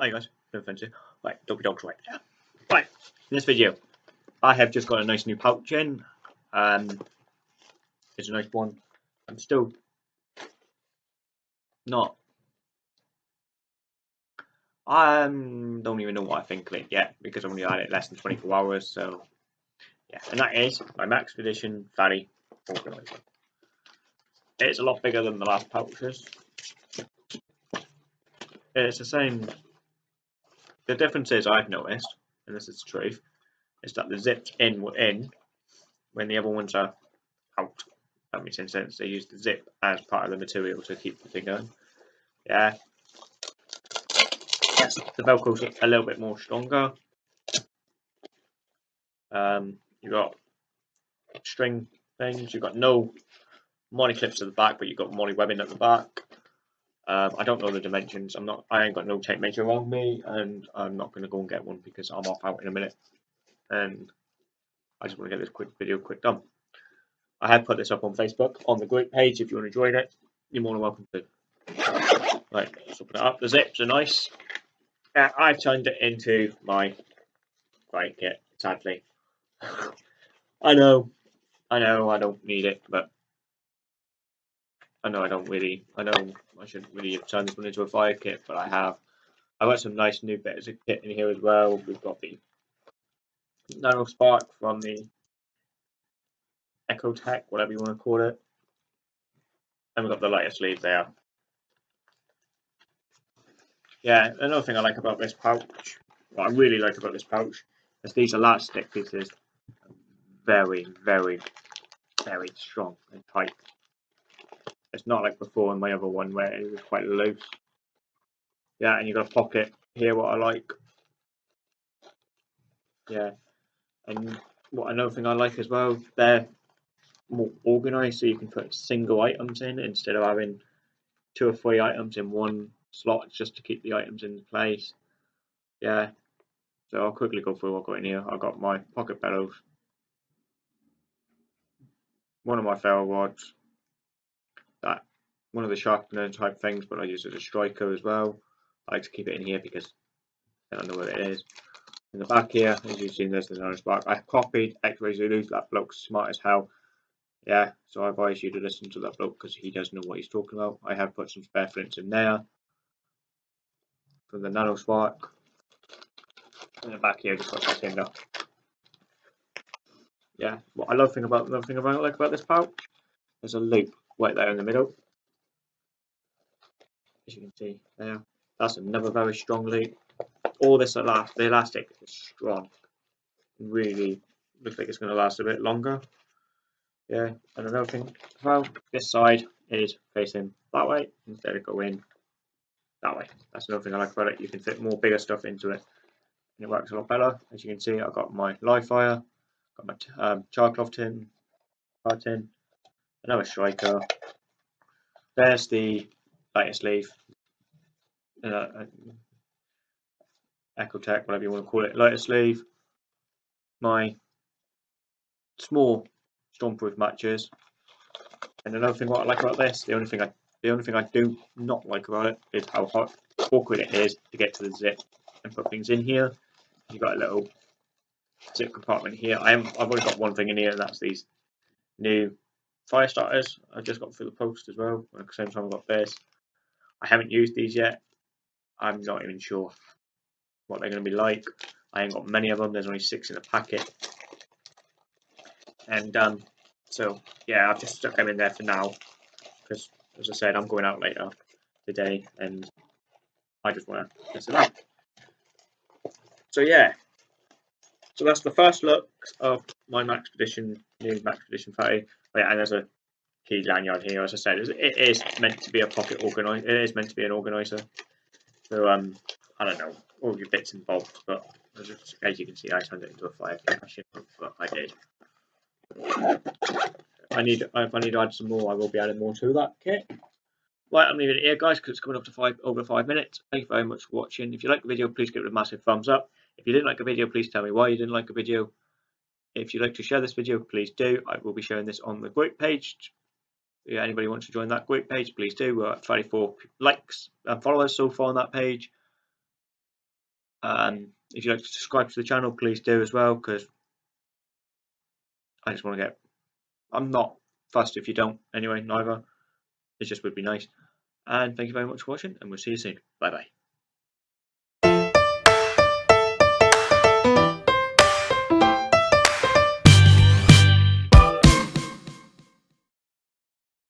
Hi guys, no offense here. Right, doggy dog's right there. Right, in this video, I have just got a nice new pouch in. Um, it's a nice one. I'm still not. I um, don't even know what I think of it yet because I've only had it less than 24 hours. So, yeah, and that is my Maxpedition Fatty Organizer. It's a lot bigger than the last pouches. It's the same the difference is I've noticed, and this is the truth, is that the zips in were in when the other ones are out. That makes sense. They use the zip as part of the material to keep the thing going. Yeah. Yes, the Velcro's a little bit more stronger. Um, you got string things. You've got no MOLLE clips at the back, but you've got MOLLE webbing at the back. Um, I don't know the dimensions. I'm not. I ain't got no tape measure on me, and I'm not going to go and get one because I'm off out in a minute, and I just want to get this quick video quick done. I have put this up on Facebook on the group page. If you want to join it, you're more than welcome to. Right, open it up. The zips are nice. Uh, I've turned it into my right kit. Sadly, I know, I know, I don't need it, but I know I don't really, I know I shouldn't really have turned this one into a fire kit, but I have. I've got some nice new bits of kit in here as well. We've got the Nano Spark from the Exotac, whatever you want to call it. And we've got the lighter sleeve there. Yeah, another thing I like about this pouch, what I really like about this pouch, is these elastic pieces very, very, very strong and tight. It's not like before in my other one where it was quite loose. Yeah, and you've got a pocket here, what I like. Yeah, and what another thing I like as well, they're more organised so you can put single items in instead of having two or three items in one slot just to keep the items in place. Yeah, so I'll quickly go through what I've got in here. I've got my pocket bellows, one of my ferro rods, one of the sharpener type things, but I use it as a striker as well. I like to keep it in here because I don't know what it is. In the back here, as you've seen, there's the nano spark. I copied X-Ray Zulu. That bloke's smart as hell. Yeah, so I advise you to listen to that bloke because he does know what he's talking about. I have put some spare flints in there from the nano spark. In the back here, just got that tinder. Yeah, what I love thing about another thing about like about this pouch, there's a loop right there in the middle. As you can see there, that's another very strong loop. All this elast the elastic is strong. Really looks like it's going to last a bit longer. Yeah, and another thing as well, this side is facing that way instead of going that way. That's another thing I like about it. You can fit more bigger stuff into it and it works a lot better. As you can see, I've got my live fire, got my um, cloth tin, tin, another striker. There's the lighter sleeve, uh, whatever you want to call it, lighter sleeve. My small stormproof matches. And another thing what I like about this, the only thing I the only thing I do not like about it is how hot awkward it is to get to the zip and put things in here. You've got a little zip compartment here. I I've only got one thing in here and that's these new fire starters I just got through the post as well. At the same time I've got this. I haven't used these yet. I'm not even sure what they're going to be like. I ain't got many of them. There's only six in the packet. And um, so yeah, I've just stuck them in there for now because, as I said, I'm going out later today, and I just want to mess it up. So yeah, so that's the first look of my Max Maxpedition, new Maxpedition 30. Oh, yeah, and there's a key lanyard here. As I said, it is meant to be a pocket organizer. It is meant to be an organizer. So um, I don't know all your bits and bobs, but as, you can see, I turned it into a fire. I but I did. I need if I need to add some more, I will be adding more to that kit. Right, I'm leaving it here, guys, because it's coming up to five over five minutes. Thank you very much for watching. If you like the video, please give it a massive thumbs up. If you didn't like the video, please tell me why you didn't like the video. If you'd like to share this video, please do. I will be sharing this on the group page. Yeah, anybody wants to join that group page, please do. We're at 34 likes and followers so far on that page. Um, if you'd like to subscribe to the channel, please do as well, because I just want to get. I'm not fussed if you don't, anyway, neither. It just would be nice. And thank you very much for watching, and we'll see you soon. Bye bye.